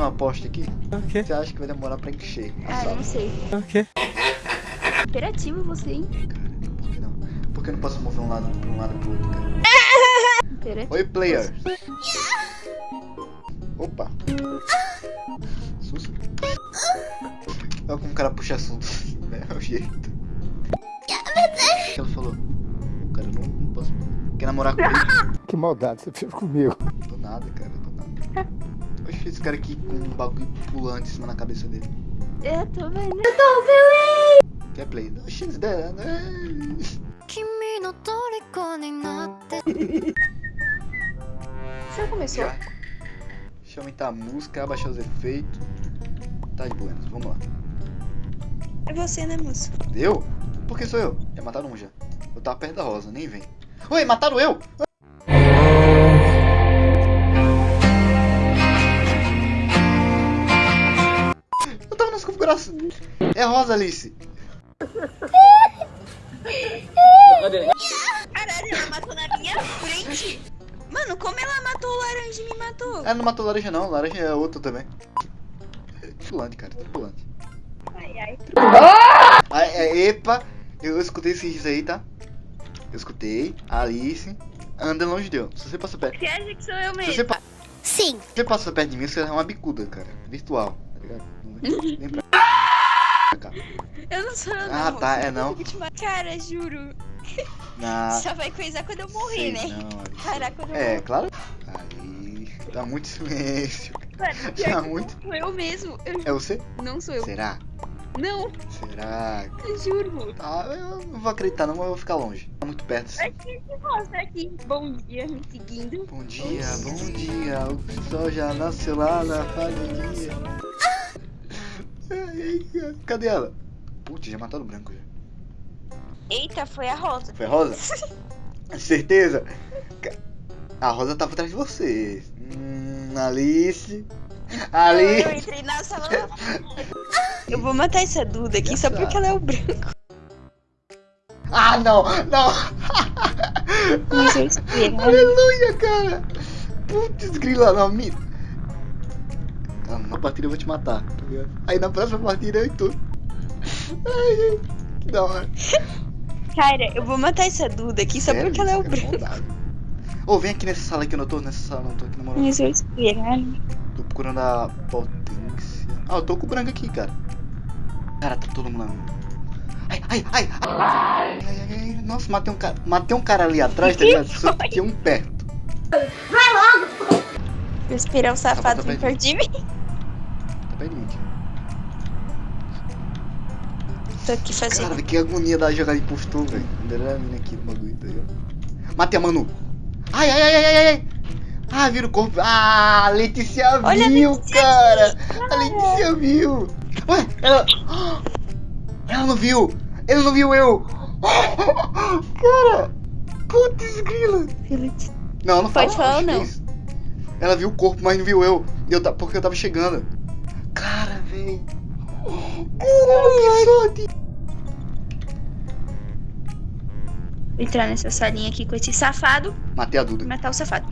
uma aposta aqui? Ok. Você acha que vai demorar pra encher a Ah, sala? não sei. Ok. Imperativo você, hein? Cara, por que não? Por que eu não posso mover um lado pra um lado pro outro, cara? Imperativo. Oi, player. Opa. Susto. Olha como o cara puxa assunto. É o jeito. O que ela falou? Cara, eu não, não posso. Quer namorar comigo? Que maldade você fez comigo. Do nada, cara, do nada esse cara aqui com um bagulho pulante em cima na cabeça dele. Eu tô vendo. Eu tô vendo. Quer play? No X dela. É. Já começou? Já. Deixa eu aumentar a música, abaixar os efeitos. Tá de buenas, vamos lá. É você, né, moço? Eu? Por que sou eu? É mataram um já. Eu tava perto da rosa, nem vem. Oi, mataram eu! Configurações. É Rosa, Alice. Caralho, ela matou na minha frente. Mano, como ela matou o laranja e me matou? Ela não matou laranja não, laranja é outro também. Pulante, cara, tá pulante. Ai, ai. Ah, é, epa, eu escutei esse riso aí, tá? Eu escutei, Alice, anda longe de eu. Se você passa perto. Você acha que sou eu Se mesmo? você, pa- Sim se você passa perto de mim, você é uma bicuda, cara. Virtual, tá ligado? Vem pra Eu não sou não. Ah, tá, é não. Mato. Cara, juro. Na... Só vai coisar quando eu morrer, né? Não. Caraca, quando eu É, morrer. claro. Aí, tá muito silêncio. Mano, Tá muito. não sou eu mesmo. Eu É você? não sou eu. Será? Não, Será? eu juro. Ah, eu não vou acreditar não, mas eu vou ficar longe. Tá muito perto assim. Aqui, que mostra aqui. Bom dia, me seguindo. Bom dia, bom dia. O sol já nasceu lá na. Ai, Cadê ela? Putz, já mataram o branco já. Eita, foi a Rosa. Foi a Rosa? Certeza? A Rosa tava atrás de você. Hum, Alice. Eu Alice. entrei na sala. Eu vou matar essa Duda aqui só Essa- porque ela é o branco. Ah, não, não. Eu. Aleluia, cara. Putz, grila, não, me... Ah, na partida eu vou te matar, tá ligado? Aí na próxima partida eu e tu. Ai, que da hora. Cara, eu vou matar essa Duda aqui só Sério, porque ela é o cara, branco. Ô, vem aqui nessa sala aqui, eu não tô nessa sala, não tô aqui na moral. Mas eu esperar. Tô procurando a potência. Ah, eu tô com o branco aqui, cara. Cara, tá todo mundo. Ai, ai, ai, ai. Ai, ai, ai. Nossa, matei um cara. Matei um cara ali atrás, tá ligado? Só que um perto. Vou esperar o safado Tá bom, vir tá perto de mim. Aqui fazendo. Cara, que agonia da jogada de impostor, velho. Ainda era a mina aqui no bagulho, tá ligado? Matei a Manu. Ai, ai, ai, ai, ai, ai. Ah, vira o corpo. Ah, a Letícia Olha a viu, Letícia cara. aqui, A Letícia viu. Ué, ela... Ela não viu. Ele não viu eu. Cara. Putz, grila. Não, não fala. Pode falar ou que não? isso. Ela viu o corpo, mas não viu eu. Eu porque eu tava chegando. Cara, véi. Caralho, que sorte. Entrar nessa salinha aqui com esse safado Matei a Duda. matar o safado.